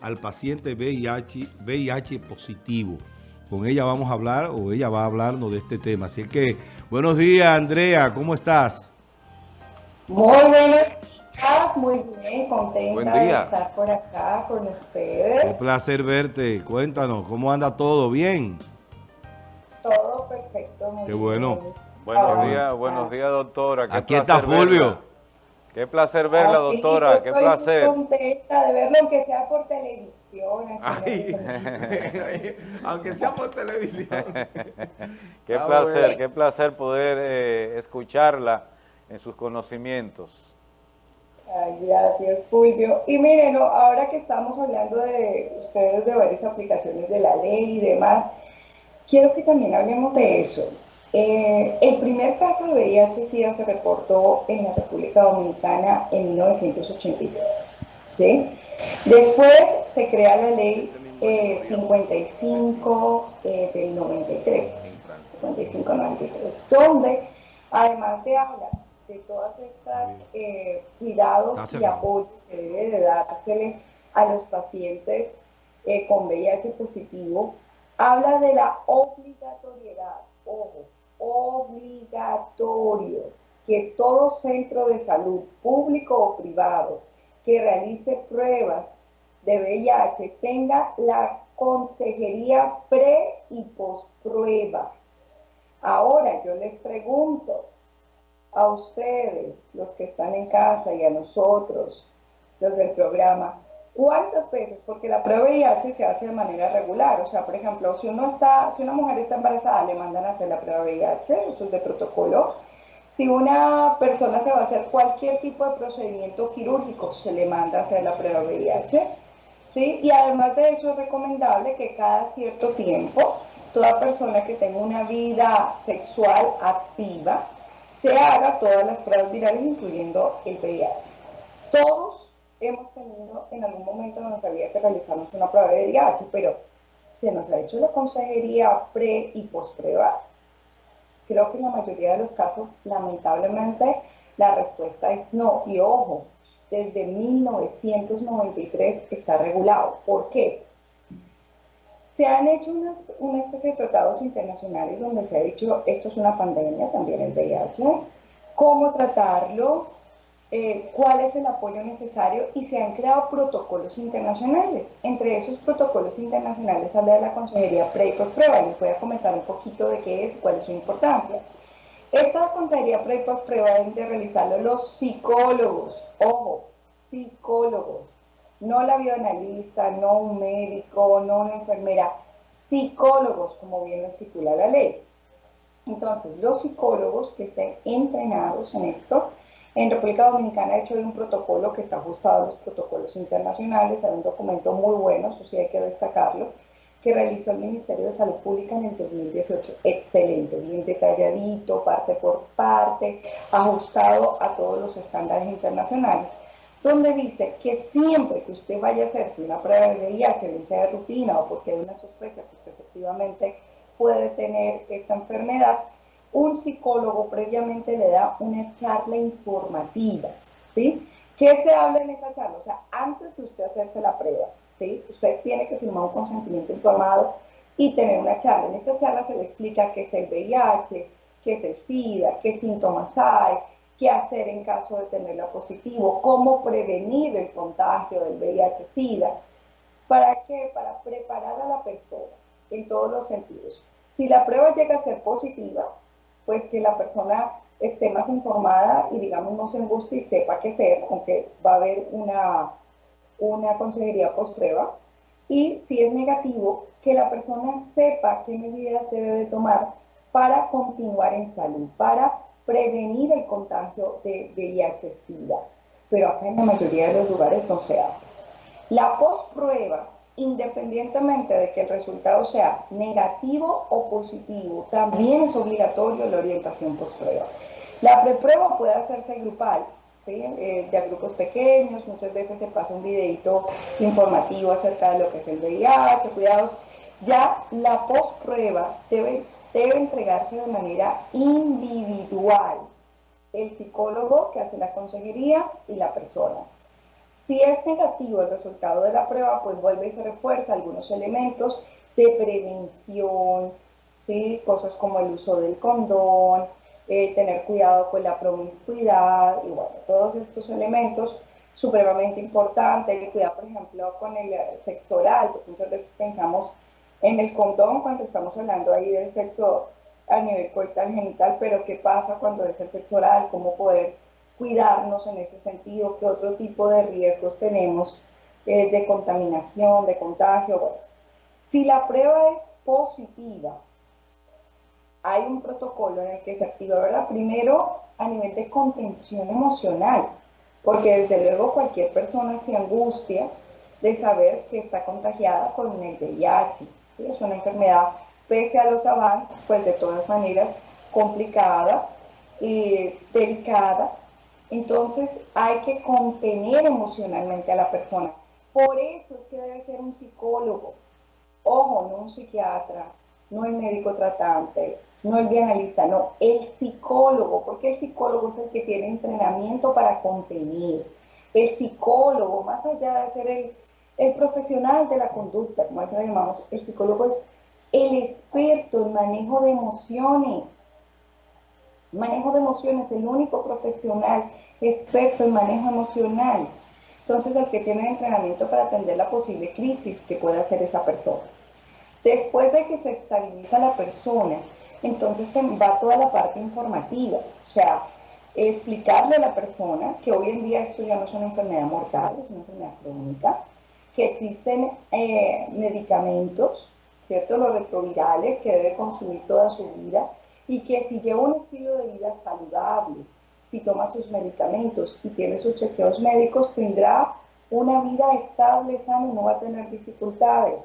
al paciente VIH, VIH positivo. Con ella vamos a hablar o ella va a hablarnos de este tema. Así que, buenos días Andrea, ¿cómo estás? Muy buenos días, muy bien, contenta de estar por acá con ustedes. Un placer verte. Cuéntanos, ¿cómo anda todo? ¿Bien? Todo perfecto. Qué bueno. Buenos días, buenos días doctora. Aquí está Fulvio. Qué placer verla, doctora, qué placer. Estoy contenta de verlo, aunque sea por televisión. aunque sea por televisión. qué placer, qué placer poder eh, escucharla en sus conocimientos. Ay, gracias, Fulvio. Y miren, ahora que estamos hablando de ustedes de varias aplicaciones de la ley y demás, quiero que también hablemos de eso. Eh, el primer caso de VIH-Sida se reportó en la República Dominicana en 1983. Después se crea la ley 55 eh, eh, del 93, 55-93, donde además se habla de todas estas cuidados y apoyos que debe de dársele a los pacientes con VIH positivo, habla de la obligatoriedad, ojo, obligatorio que todo centro de salud, público o privado, que realice pruebas de VIH tenga la consejería pre y post-prueba. Ahora yo les pregunto a ustedes, los que están en casa y a nosotros, los del programa, ¿Cuántas veces? Porque la prueba de VIH se hace de manera regular. O sea, por ejemplo, si uno está, si una mujer está embarazada, le mandan a hacer la prueba de VIH, eso es de protocolo. Si una persona se va a hacer cualquier tipo de procedimiento quirúrgico, se le manda a hacer la prueba de VIH. ¿sí? Y además de eso es recomendable que cada cierto tiempo, toda persona que tenga una vida sexual activa, se haga todas las pruebas virales, incluyendo el VIH. Todos hemos tenido en algún momento nos había que realizarnos una prueba de VIH, pero se nos ha hecho la consejería pre y post prueba. Creo que en la mayoría de los casos, lamentablemente, la respuesta es no. Y ojo, desde 1993 está regulado. ¿Por qué? Se han hecho unas, una especie de tratados internacionales donde se ha dicho esto es una pandemia, también el VIH, cómo tratarlo, eh, cuál es el apoyo necesario y se han creado protocolos internacionales. Entre esos protocolos internacionales habla de la consejería pre y. Les voy a comentar un poquito de qué es y cuál es su importancia. Esta consejería pre y deben de realizarlo los psicólogos, ojo, psicólogos, no la bioanalista, no un médico, no una enfermera, psicólogos, como bien lo estipula la ley. Entonces, los psicólogos que estén entrenados en esto en República Dominicana, de hecho, hay un protocolo que está ajustado a los protocolos internacionales, hay un documento muy bueno, eso sí hay que destacarlo, que realizó el Ministerio de Salud Pública en el 2018. Excelente, bien detalladito, parte por parte, ajustado a todos los estándares internacionales, donde dice que siempre que usted vaya a hacerse una prueba de VIH, bien sea de rutina o porque hay una sospecha que efectivamente puede tener esta enfermedad, un psicólogo previamente le da una charla informativa, ¿sí? ¿Qué se habla en esa charla? O sea, antes de usted hacerse la prueba, ¿sí? Usted tiene que firmar un consentimiento informado y tener una charla. En esta charla se le explica qué es el VIH, qué es el SIDA, qué síntomas hay, qué hacer en caso de tenerla positivo, cómo prevenir el contagio del VIH-SIDA. ¿Para qué? Para preparar a la persona en todos los sentidos. Si la prueba llega a ser positiva, pues que la persona esté más informada y digamos no se angustie y sepa qué hacer, aunque va a haber una, una consejería post prueba. Y si es negativo, que la persona sepa qué medidas debe de tomar para continuar en salud, para prevenir el contagio de VIH-Sida. Pero acá en la mayoría de los lugares no se hace. La post-prueba independientemente de que el resultado sea negativo o positivo, también es obligatorio la orientación post-prueba. La preprueba puede hacerse grupal, ¿sí? Eh, de grupos pequeños, muchas veces se pasa un videito informativo acerca de lo que es el VIH, cuidados. Ya la post-prueba debe, debe entregarse de manera individual, el psicólogo que hace la consejería y la persona. Si es negativo el resultado de la prueba, pues vuelve y se refuerza algunos elementos de prevención, ¿sí? cosas como el uso del condón, eh, tener cuidado con la promiscuidad y bueno, todos estos elementos supremamente importantes, cuidado por ejemplo con el sexo oral, porque muchas veces pensamos en el condón cuando estamos hablando ahí del sexo a nivel coital genital, pero qué pasa cuando es el sexo cómo poder cuidarnos en ese sentido, qué otro tipo de riesgos tenemos eh, de contaminación, de contagio. Si la prueba es positiva, hay un protocolo en el que se activa, ¿verdad? Primero, a nivel de contención emocional, porque desde luego cualquier persona se angustia de saber que está contagiada con el VIH. Es una enfermedad, pese a los avances, pues de todas maneras complicada y delicada. Entonces hay que contener emocionalmente a la persona. Por eso es que debe ser un psicólogo. Ojo, no un psiquiatra, no el médico tratante, no el analista, no, el psicólogo, porque el psicólogo es el que tiene entrenamiento para contener. El psicólogo, más allá de ser el, profesional de la conducta, como lo llamamos, el psicólogo es el experto en manejo de emociones. Manejo de emociones, el único profesional experto en manejo emocional. Entonces, el que tiene entrenamiento para atender la posible crisis que pueda hacer esa persona. Después de que se estabiliza la persona, entonces va toda la parte informativa, o sea, explicarle a la persona que hoy en día esto ya no es una enfermedad mortal, es una enfermedad crónica, que existen eh, medicamentos, ¿cierto? Los retrovirales que debe consumir toda su vida y que si lleva un estilo de vida saludable, si toma sus medicamentos y tiene sus chequeos médicos, tendrá una vida estable, sana y no va a tener dificultades,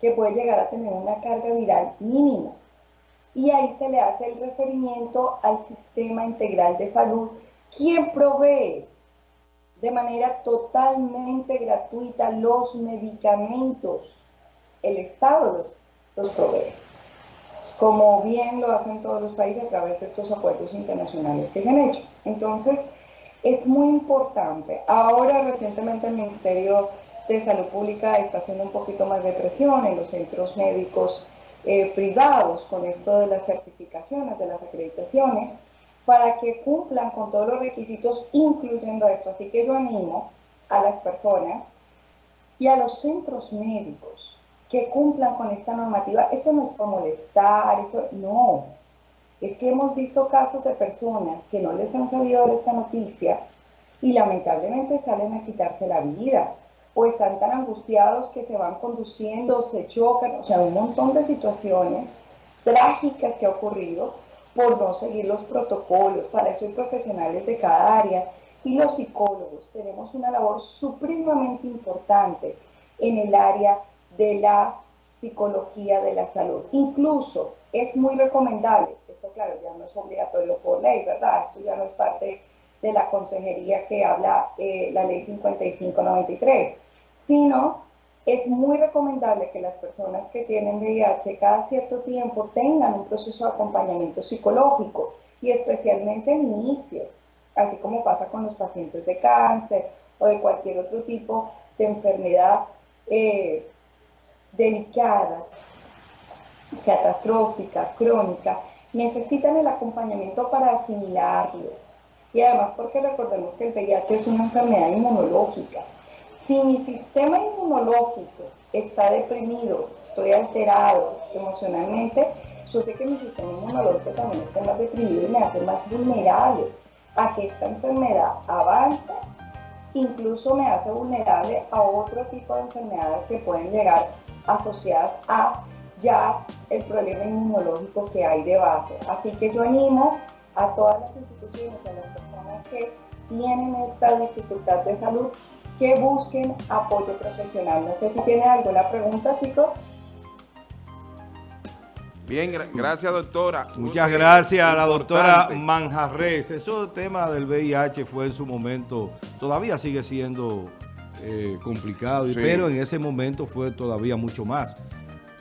que puede llegar a tener una carga viral mínima. Y ahí se le hace el referimiento al sistema integral de salud, quien provee de manera totalmente gratuita los medicamentos. El Estado los, los provee, como bien lo hacen todos los países a través de estos acuerdos internacionales que se han hecho. Entonces, es muy importante. Ahora, recientemente, el Ministerio de Salud Pública está haciendo un poquito más de presión en los centros médicos eh, privados con esto de las certificaciones, de las acreditaciones, para que cumplan con todos los requisitos, incluyendo esto. Así que yo animo a las personas y a los centros médicos que cumplan con esta normativa. Esto no es para molestar, eso, no. Es que hemos visto casos de personas que no les han sabido de esta noticia y lamentablemente salen a quitarse la vida o están tan angustiados que se van conduciendo, se chocan, o sea, un montón de situaciones trágicas que ha ocurrido por no seguir los protocolos. Para eso hay profesionales de cada área y los psicólogos tenemos una labor supremamente importante en el área de la psicología de la salud. Incluso es muy recomendable, esto claro, ya no es obligatorio por ley, ¿verdad? Esto ya no es parte de la consejería que habla eh, la ley 5593, sino es muy recomendable que las personas que tienen VIH cada cierto tiempo tengan un proceso de acompañamiento psicológico y especialmente en inicio, así como pasa con los pacientes de cáncer o de cualquier otro tipo de enfermedad eh, delicada, catastrófica, crónica, necesitan el acompañamiento para asimilarlo y además porque recordemos que el VIH es una enfermedad inmunológica. Si mi sistema inmunológico está deprimido, estoy alterado emocionalmente, yo sé que mi sistema inmunológico también está más deprimido y me hace más vulnerable a que esta enfermedad avance, incluso me hace vulnerable a otro tipo de enfermedades que pueden llegar asociadas a ya el problema inmunológico que hay de base. Así que yo animo a todas las instituciones, a las personas que tienen esta dificultad de salud, que busquen apoyo profesional. No sé si tiene alguna pregunta, chicos. Bien, gracias doctora. Muchas gracias a la doctora Manjarres. Eso tema del VIH fue en su momento, todavía sigue siendo eh, complicado, sí. pero en ese momento fue todavía mucho más,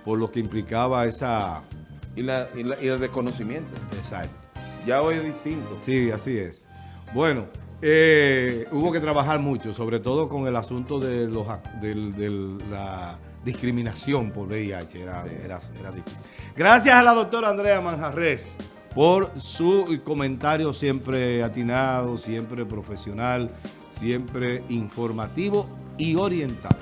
por lo que implicaba esa... Y, la, y, el desconocimiento. Exacto. Ya hoy es distinto. Sí, así es. Bueno, eh, hubo que trabajar mucho, sobre todo con el asunto de, los, de, la discriminación por VIH, era, era, era difícil. Gracias a la doctora Andrea Manjarres por su comentario siempre atinado, siempre profesional, siempre informativo y orientado.